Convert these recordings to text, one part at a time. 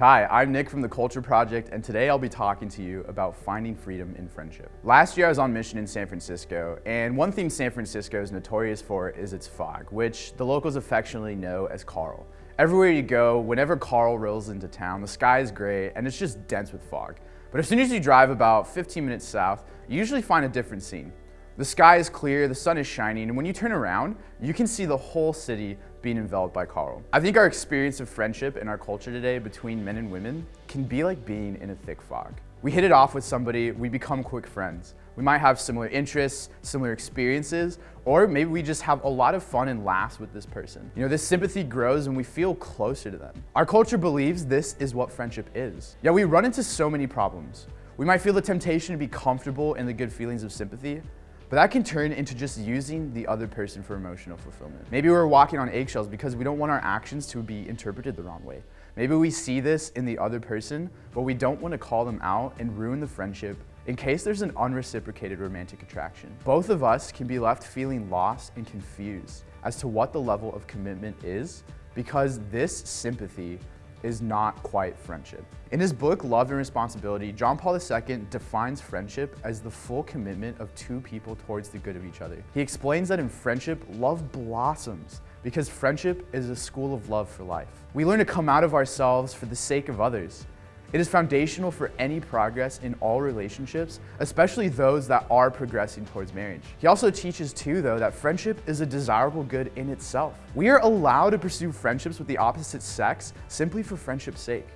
Hi, I'm Nick from the Culture Project, and today I'll be talking to you about finding freedom in friendship. Last year I was on mission in San Francisco, and one thing San Francisco is notorious for is its fog, which the locals affectionately know as Karl. Everywhere you go, whenever Karl rolls into town, the sky is gray and it's just dense with fog. But as soon as you drive about 15 minutes south, you usually find a different scene. The sky is clear, the sun is shining, and when you turn around, you can see the whole city being enveloped by Karl. I think our experience of friendship in our culture today between men and women can be like being in a thick fog. We hit it off with somebody, we become quick friends. We might have similar interests, similar experiences, or maybe we just have a lot of fun and laughs with this person. You know, this sympathy grows and we feel closer to them. Our culture believes this is what friendship is. Yet we run into so many problems. We might feel the temptation to be comfortable in the good feelings of sympathy, but that can turn into just using the other person for emotional fulfillment. Maybe we're walking on eggshells because we don't want our actions to be interpreted the wrong way. Maybe we see this in the other person, but we don't want to call them out and ruin the friendship in case there's an unreciprocated romantic attraction. Both of us can be left feeling lost and confused as to what the level of commitment is because this sympathy is not quite friendship. In his book, Love and Responsibility, John Paul II defines friendship as the full commitment of two people towards the good of each other. He explains that in friendship, love blossoms because friendship is a school of love for life. We learn to come out of ourselves for the sake of others. It is foundational for any progress in all relationships, especially those that are progressing towards marriage. He also teaches too, though, that friendship is a desirable good in itself. We are allowed to pursue friendships with the opposite sex simply for friendship's sake.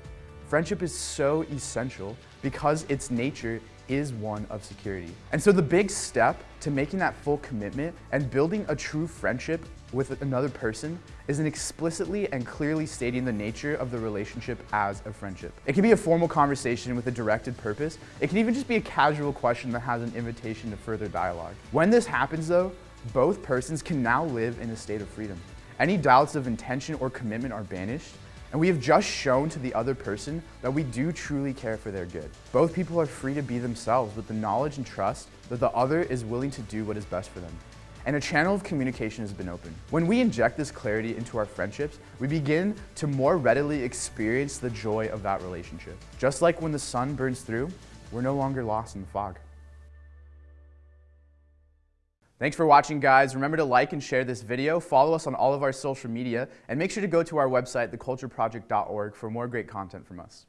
Friendship is so essential because its nature is one of security. And so the big step to making that full commitment and building a true friendship with another person is in explicitly and clearly stating the nature of the relationship as a friendship. It can be a formal conversation with a directed purpose. It can even just be a casual question that has an invitation to further dialogue. When this happens though, both persons can now live in a state of freedom. Any doubts of intention or commitment are banished, and we have just shown to the other person that we do truly care for their good. Both people are free to be themselves with the knowledge and trust that the other is willing to do what is best for them. And a channel of communication has been opened. When we inject this clarity into our friendships, we begin to more readily experience the joy of that relationship. Just like when the sun burns through, we're no longer lost in the fog. Thanks for watching, guys. Remember to like and share this video, follow us on all of our social media, and make sure to go to our website, thecultureproject.org for more great content from us.